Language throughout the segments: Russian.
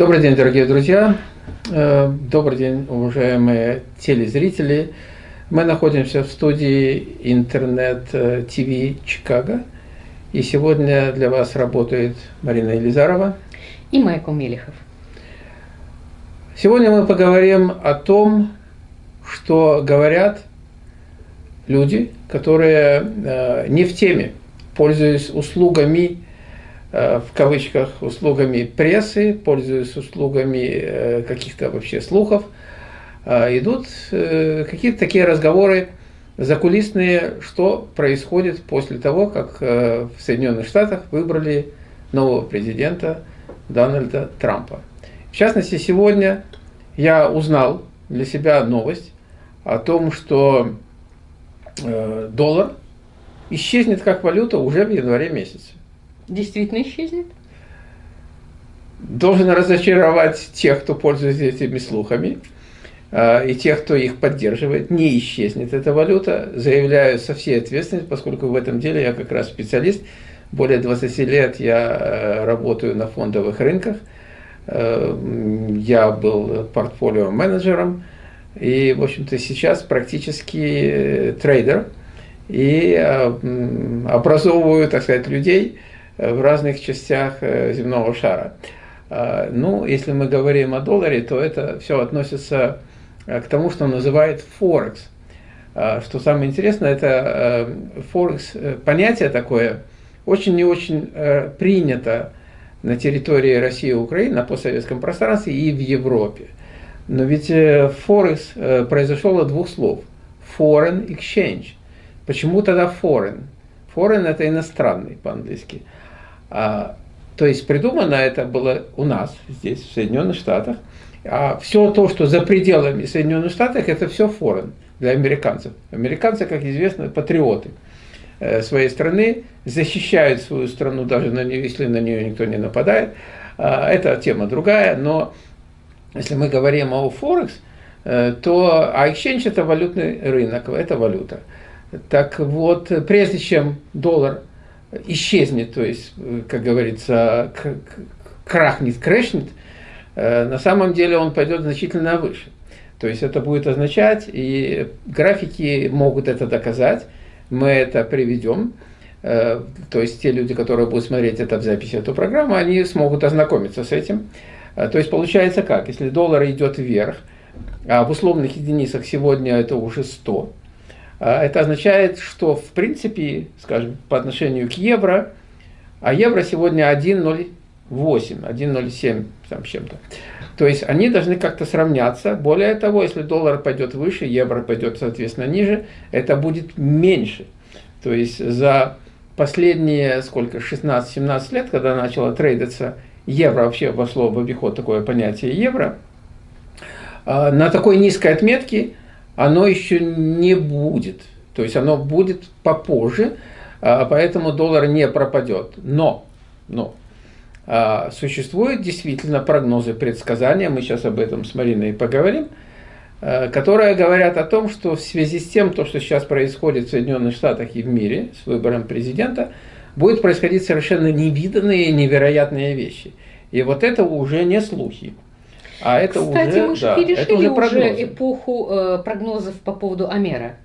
Добрый день, дорогие друзья. Э, добрый день, уважаемые телезрители. Мы находимся в студии интернет-ТВ Чикаго. И сегодня для вас работает Марина Елизарова и Майкл Мелехов. Сегодня мы поговорим о том, что говорят люди, которые э, не в теме, пользуясь услугами Э, в кавычках, услугами прессы, пользуясь услугами э, каких-то вообще слухов, э, идут какие-то такие разговоры закулисные, что происходит после того, как в Соединенных Штатах выбрали нового президента Дональда Трампа. В частности, сегодня я узнал для себя новость о том, что доллар исчезнет как валюта уже в январе месяце действительно исчезнет? Должен разочаровать тех, кто пользуется этими слухами, а, и тех, кто их поддерживает. Не исчезнет эта валюта. Заявляю со всей ответственностью, поскольку в этом деле я как раз специалист. Более 20 лет я э, работаю на фондовых рынках. Э, я был портфолио-менеджером. И, в общем-то, сейчас практически э, трейдер. И образовываю, так сказать, людей, в разных частях э, земного шара. А, ну, если мы говорим о долларе, то это все относится э, к тому, что называют Форекс. А, что самое интересное, это э, Форекс, понятие такое, очень не очень принято на территории России и Украины, на постсоветском пространстве и в Европе. Но ведь Форекс произошел от двух слов. Foreign exchange. Почему тогда foreign? Foreign это иностранный по-английски. А, то есть придумано это было у нас, здесь, в Соединенных Штатах. А все то, что за пределами Соединенных Штатов, это все форен для американцев. Американцы, как известно, патриоты э, своей страны, защищают свою страну, даже на нее, если на нее никто не нападает. А, это тема другая, но если мы говорим о Форекс, э, то а exchange это валютный рынок, это валюта. Так вот, прежде чем доллар исчезнет, то есть, как говорится, крахнет, крэшнет, э, на самом деле он пойдет значительно выше. То есть это будет означать, и графики могут это доказать, мы это приведем, э, то есть те люди, которые будут смотреть это в записи эту программу, они смогут ознакомиться с этим. Э, то есть получается как, если доллар идет вверх, а в условных единицах сегодня это уже 100, а, это означает, что в принципе, скажем, по отношению к евро, а евро сегодня 1,08, 1,07 там чем-то. То есть они должны как-то сравняться. Более того, если доллар пойдет выше, евро пойдет, соответственно, ниже, это будет меньше. То есть за последние, сколько, 16-17 лет, когда начало трейдиться евро, вообще вошло в обиход такое понятие евро, а, на такой низкой отметке оно еще не будет. То есть оно будет попозже, а, поэтому доллар не пропадет. Но, но а, существуют действительно прогнозы, предсказания, мы сейчас об этом с Мариной поговорим, а, которые говорят о том, что в связи с тем, то, что сейчас происходит в Соединенных Штатах и в мире с выбором президента, будет происходить совершенно невиданные, невероятные вещи. И вот это уже не слухи. А это Кстати, уже, мы же да, перешли уже, уже эпоху э, прогнозов по поводу Амера.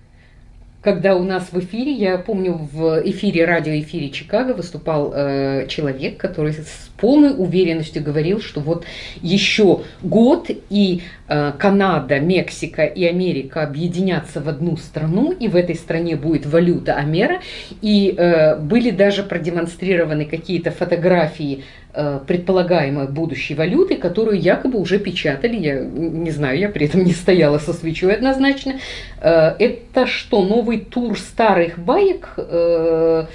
Когда у нас в эфире, я помню, в эфире, радиоэфире Чикаго выступал э, человек, который с полной уверенностью говорил, что вот еще год и э, Канада, Мексика и Америка объединятся в одну страну, и в этой стране будет валюта Амера. И э, были даже продемонстрированы какие-то фотографии Э, предполагаемой будущей валюты, которую якобы уже печатали, я не знаю, я при этом не стояла со свечой однозначно. Э, это что, новый тур старых баек? Э,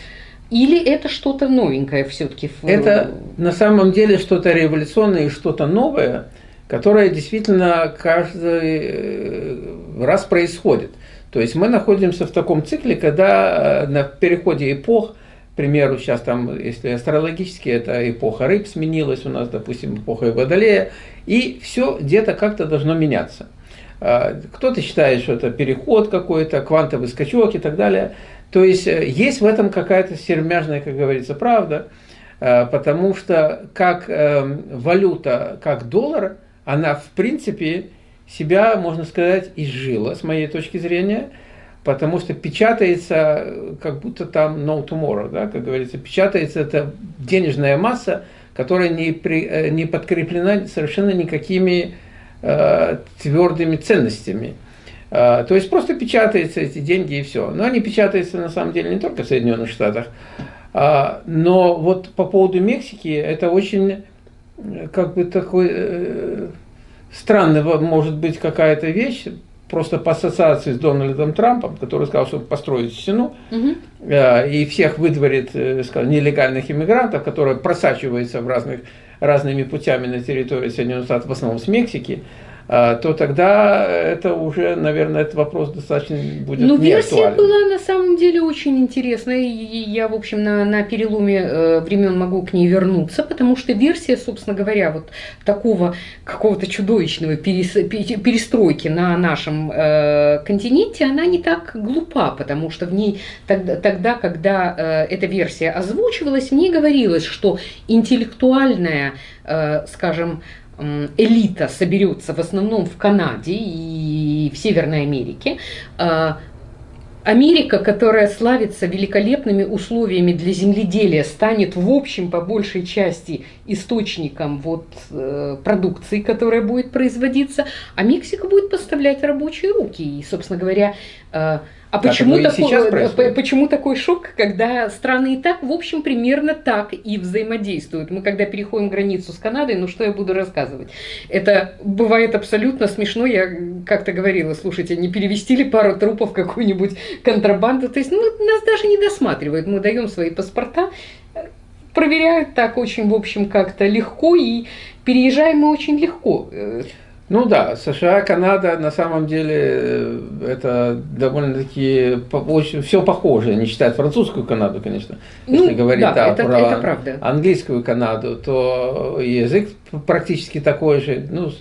или это что-то новенькое все-таки? Это на самом деле что-то революционное и что-то новое, которое действительно каждый раз происходит. То есть мы находимся в таком цикле, когда на переходе эпох к примеру, сейчас там, если астрологически, это эпоха рыб сменилась у нас, допустим, эпоха Водолея, и все где-то как-то должно меняться. А, кто-то считает, что это переход какой-то, квантовый скачок и так далее. То есть э, есть в этом какая-то сермяжная, как говорится, правда. потому что как валюта, как доллар, она в принципе себя, можно сказать, изжила, с моей точки зрения, потому что печатается, как будто там no tomorrow, да, как говорится, печатается это денежная масса, которая не, при, э, не подкреплена совершенно никакими э, твердыми ценностями. Э, то есть просто печатаются эти деньги и все. Но они печатаются на самом деле не только в Соединенных Штатах. Э, но вот по поводу Мексики, это очень э, как бы такой... Э, странная может быть какая-то вещь, просто по ассоциации с Дональдом Трампом, который сказал, что построит стену угу. и всех выдворит э, скажем, нелегальных иммигрантов, которые просачиваются в разных, разными путями на территории Соединенных Штатов, в основном с Мексики. А, то тогда это уже, наверное, этот вопрос достаточно будет Ну, версия актуален. была на самом деле очень интересная, и я, в общем, на, на переломе э, времен могу к ней вернуться, потому что версия, собственно говоря, вот такого какого-то чудовищного перес, перестройки на нашем э, континенте, она не так глупа, потому что в ней тогда, тогда когда э, эта версия озвучивалась, мне говорилось, что интеллектуальная, э, скажем, элита соберется в основном в Канаде и в Северной Америке, а, Америка, которая славится великолепными условиями для земледелия, станет в общем по большей части источником вот, э, продукции, которая будет производиться, а Мексика будет поставлять рабочие руки. И, собственно говоря, э, а почему, такой, почему такой шок, когда страны и так, в общем, примерно так и взаимодействуют? Мы когда переходим границу с Канадой, ну что я буду рассказывать? Это бывает абсолютно смешно. Я как-то говорила, слушайте, не перевести ли пару трупов какую-нибудь контрабанду? То есть ну, нас даже не досматривают. Мы даем свои паспорта, проверяют так очень, в общем, как-то легко, и переезжаем мы очень легко. Ну да, США, Канада, на самом деле, э, это довольно-таки очень, все похоже, не считая французскую Канаду, конечно. Ну, Если говорить да, да, это, про это правда. английскую Канаду, то язык практически такой же. Ну,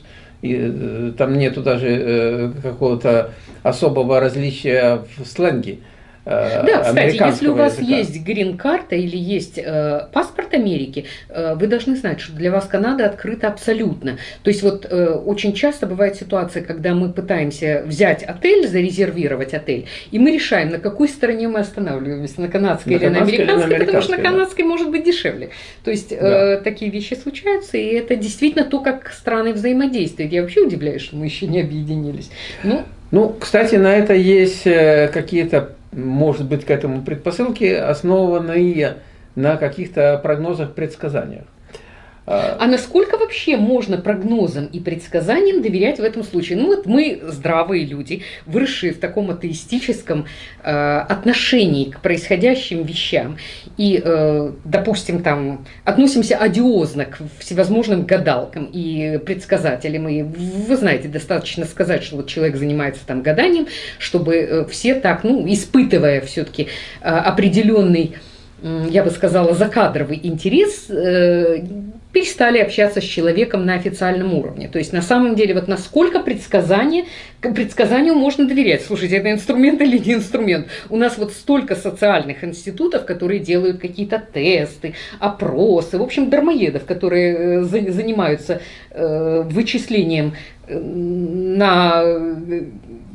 и, э, там нету даже э, какого-то особого различия в сленге. Э, да, кстати, если у вас языка. есть грин-карта или есть э, паспорт Америки, э, вы должны знать, что для вас Канада открыта абсолютно. То есть вот э, очень часто бывает ситуация, когда мы пытаемся взять отель, зарезервировать отель, и мы решаем, на какой стороне мы останавливаемся, на канадской на или на американской, или на американской, потому что на канадской да. может быть дешевле. То есть э, да. э, такие вещи случаются, и это действительно то, как страны взаимодействуют. Я вообще удивляюсь, что мы еще не объединились. Ну, ну, кстати, на это есть э, какие-то может быть к этому предпосылки, основанные на каких-то прогнозах, предсказаниях. А насколько вообще можно прогнозам и предсказаниям доверять в этом случае? Ну вот мы здравые люди, выросшие в таком атеистическом э, отношении к происходящим вещам и, э, допустим, там относимся одиозно к всевозможным гадалкам и предсказателям. И вы знаете, достаточно сказать, что вот человек занимается там гаданием, чтобы э, все так, ну, испытывая все-таки э, определенный я бы сказала, закадровый интерес, э, перестали общаться с человеком на официальном уровне. То есть на самом деле вот насколько предсказание, предсказанию можно доверять. Слушайте, это инструмент или не инструмент? У нас вот столько социальных институтов, которые делают какие-то тесты, опросы, в общем, дармоедов, которые э, занимаются э, вычислением на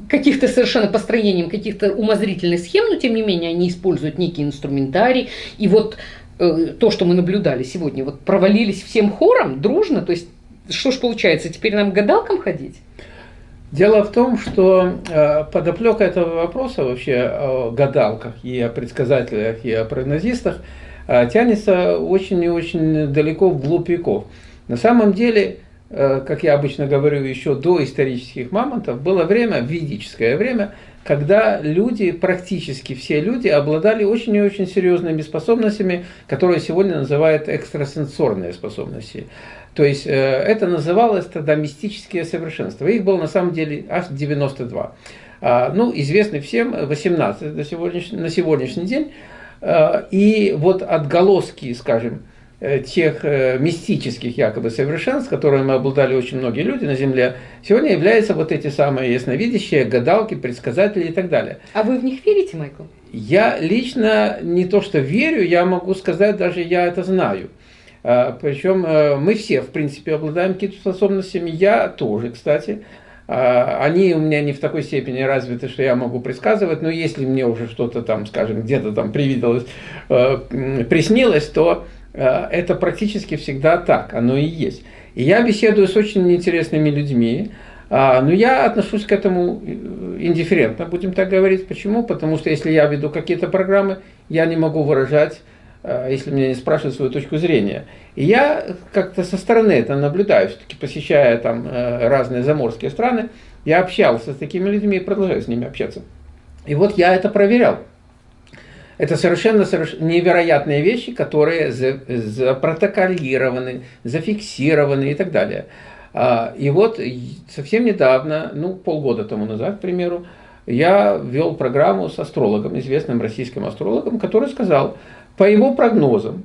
каких-то совершенно построением каких-то умозрительных схем, но тем не менее они используют некий инструментарий. И вот э, то, что мы наблюдали сегодня, вот провалились всем хором, дружно, то есть что ж получается, теперь нам гадалкам ходить? Дело в том, что э, подоплека этого вопроса вообще о гадалках и о предсказателях и о прогнозистах э, тянется очень и очень далеко вглубь веков. На самом деле Э, как я обычно говорю, еще до исторических мамонтов, было время, ведическое время, когда люди, практически все люди, обладали очень и очень серьезными способностями, которые сегодня называют экстрасенсорные способности. То есть э, это называлось тогда мистические совершенства. Их было на самом деле аж 92. А, ну, известны всем 18 на сегодняшний, на сегодняшний день. Э, и вот отголоски, скажем, Э, тех э, мистических якобы совершенств, которыми обладали очень многие люди на Земле, сегодня являются вот эти самые ясновидящие, гадалки, предсказатели и так далее. А вы в них верите, Майкл? я лично не то что верю, я могу сказать, даже я это знаю. А, Причем э, мы все, в принципе, обладаем какими-то способностями, я тоже, кстати. А, они у меня не в такой степени развиты, что я могу предсказывать, но если мне уже что-то там, скажем, где-то там привиделось, э, приснилось, то э, это практически всегда так, оно и есть. И я беседую с очень интересными людьми, а, но я отношусь к этому индифферентно, будем так говорить. Почему? Потому что если я веду какие-то программы, я не могу выражать Э, если меня не спрашивают свою точку зрения. И я как-то со стороны это наблюдаю, все-таки посещая там э, разные заморские страны, я общался с такими людьми и продолжаю с ними общаться. И вот я это проверял. Это совершенно, совершенно невероятные вещи, которые запротоколированы, зафиксированы и так далее. А, и вот совсем недавно, ну полгода тому назад, к примеру, я вел программу с астрологом, известным российским астрологом, который сказал, по его прогнозам,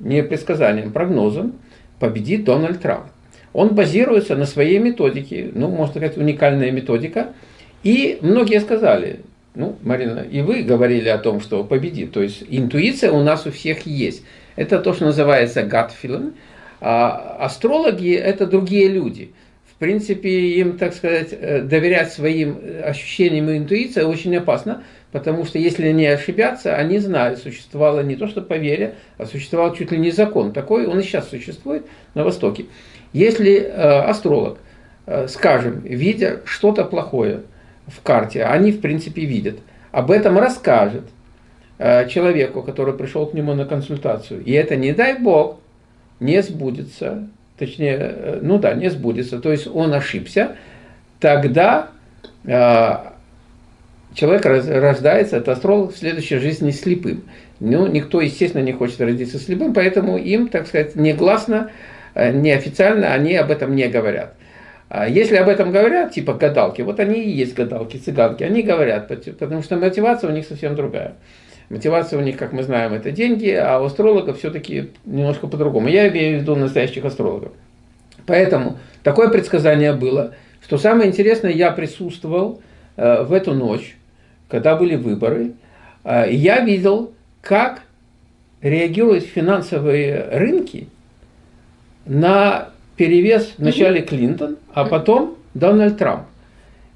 не предсказаниям, прогнозам, победит Дональд Трамп. Он базируется на своей методике, ну, можно сказать, уникальная методика. И многие сказали, ну, Марина, и вы говорили о том, что победит. То есть интуиция у нас у всех есть. Это то, что называется gut feeling. А астрологи – это другие люди. В принципе, им, так сказать, э, доверять своим ощущениям и интуиции очень опасно, Потому что если они ошибятся, они знают, существовало не то что поверье, а существовал чуть ли не закон. Такой он и сейчас существует на Востоке. Если э, астролог, э, скажем, видя что-то плохое в карте, они в принципе видят, об этом расскажет э, человеку, который пришел к нему на консультацию. И это, не дай бог, не сбудется, точнее, э, ну да, не сбудется, то есть он ошибся, тогда э, человек рождается, это астролог, в следующей жизни слепым. Ну, никто, естественно, не хочет родиться слепым, поэтому им, так сказать, негласно, э, неофициально они об этом не говорят. А если об этом говорят, типа гадалки, вот они и есть гадалки, цыганки, они говорят, потому что мотивация у них совсем другая. Мотивация у них, как мы знаем, это деньги, а у астрологов все-таки немножко по-другому. Я имею в виду настоящих астрологов. Поэтому такое предсказание было, что самое интересное, я присутствовал э, в эту ночь, когда были выборы, а, я видел, как реагируют финансовые рынки на перевес вначале Клинтон, а потом Дональд Трамп.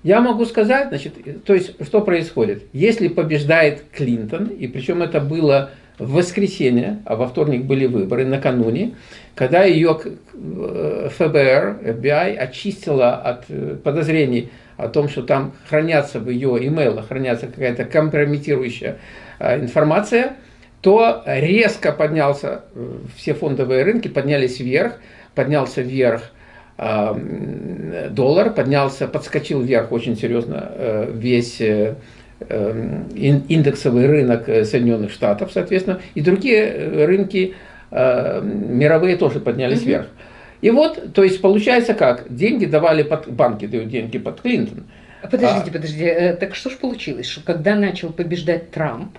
Я могу сказать, значит, то есть, что происходит? Если побеждает Клинтон, и причем это было в воскресенье, а во вторник были выборы, накануне, когда ее э, ФБР, FBI очистила от э, подозрений о том, что там хранятся в ее имейлах, хранятся какая-то компрометирующая э, информация, то резко поднялся, все фондовые рынки поднялись вверх, поднялся вверх э, доллар, поднялся, подскочил вверх очень серьезно весь индексовый рынок Соединенных Штатов, соответственно, и другие рынки мировые тоже поднялись mm -hmm. вверх. И вот, то есть получается как? Деньги давали под, банки дают деньги под Клинтон. Подождите, а, подождите, э, так что же получилось, что когда начал побеждать Трамп,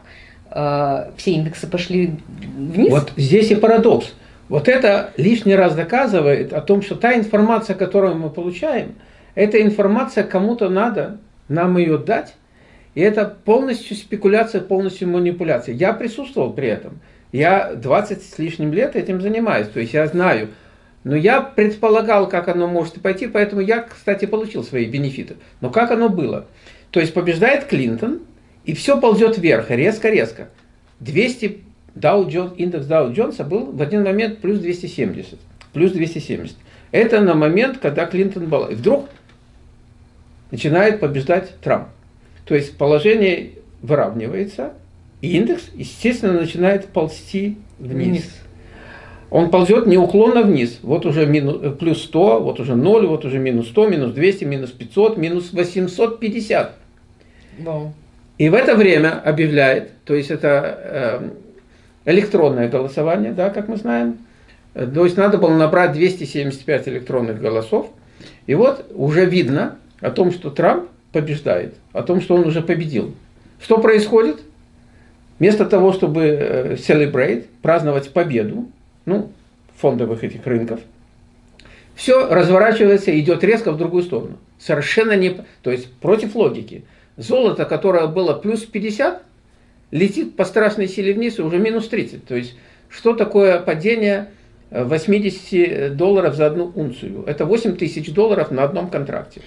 э, все индексы пошли вниз? Вот здесь и парадокс. Вот это лишний раз доказывает о том, что та информация, которую мы получаем, эта информация кому-то надо, нам ее дать, и это полностью спекуляция, полностью манипуляция. Я присутствовал при этом. Я 20 с лишним лет этим занимаюсь, то есть я знаю, но я предполагал, как оно может пойти, поэтому я, кстати, получил свои бенефиты. Но как оно было? То есть побеждает Клинтон, и все ползет вверх, резко-резко. 200, Dow Jones, индекс Dow Джонса был в один момент плюс 270. Плюс 270. Это на момент, когда Клинтон был. И вдруг начинает побеждать Трамп. То есть положение выравнивается, и индекс, естественно, начинает ползти вниз. вниз он ползет неуклонно вниз. Вот уже минус, э, плюс 100, вот уже 0, вот уже минус 100, минус 200, минус 500, минус 850. Wow. И в это время объявляет, то есть это э, электронное голосование, да, как мы знаем, то есть надо было набрать 275 электронных голосов, и вот уже видно о том, что Трамп побеждает, о том, что он уже победил. Что происходит? Вместо того, чтобы э, celebrate, праздновать победу, ну, фондовых этих рынков, все разворачивается и идет резко в другую сторону. Совершенно не... То есть против логики. Золото, которое было плюс 50, летит по страшной силе вниз уже минус 30. То есть, что такое падение 80 долларов за одну унцию? Это 8 тысяч долларов на одном контракте.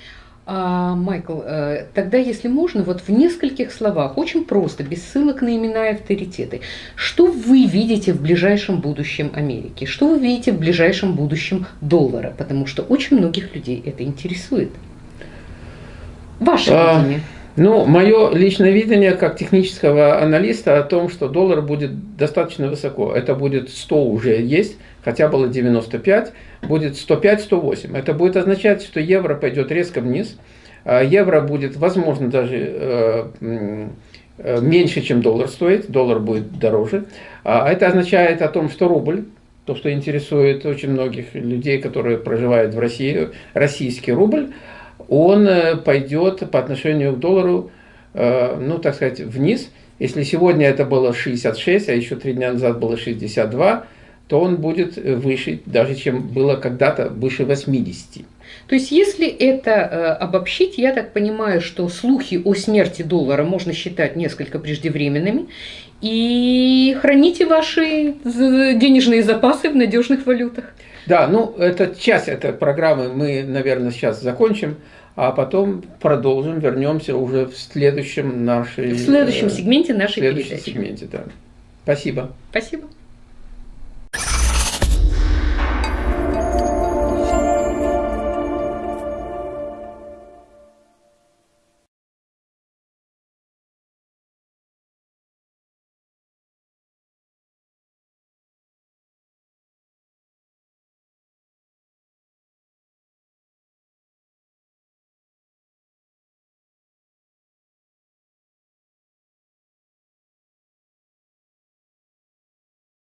А, Майкл, э, тогда, если можно, вот в нескольких словах, очень просто, без ссылок на имена и авторитеты, что вы видите в ближайшем будущем Америки? Что вы видите в ближайшем будущем доллара? Потому что очень многих людей это интересует. Ваше а. Ну, мое личное видение как технического аналиста о том, что доллар будет достаточно высоко. Это будет 100 уже есть, хотя было 95, будет 105-108. Это будет означать, что евро пойдет резко вниз. А евро будет, возможно, даже э, э, меньше, чем доллар стоит, доллар будет дороже. А это означает о том, что рубль, то, что интересует очень многих людей, которые проживают в России, российский рубль, он э, пойдет по отношению к доллару, ну, так сказать, вниз. Если сегодня это было 66, а еще три дня назад было 62, то он будет э, выше, даже чем было когда-то, выше 80. То есть, если это э, обобщить, я так понимаю, что слухи о смерти доллара можно считать несколько преждевременными, и храните ваши денежные запасы в надежных валютах. Да, ну, это часть этой программы мы, наверное, сейчас закончим, а потом продолжим, вернемся уже в следующем нашей... В следующем сегменте нашей в следующем передачи. сегменте, да. Спасибо. Спасибо.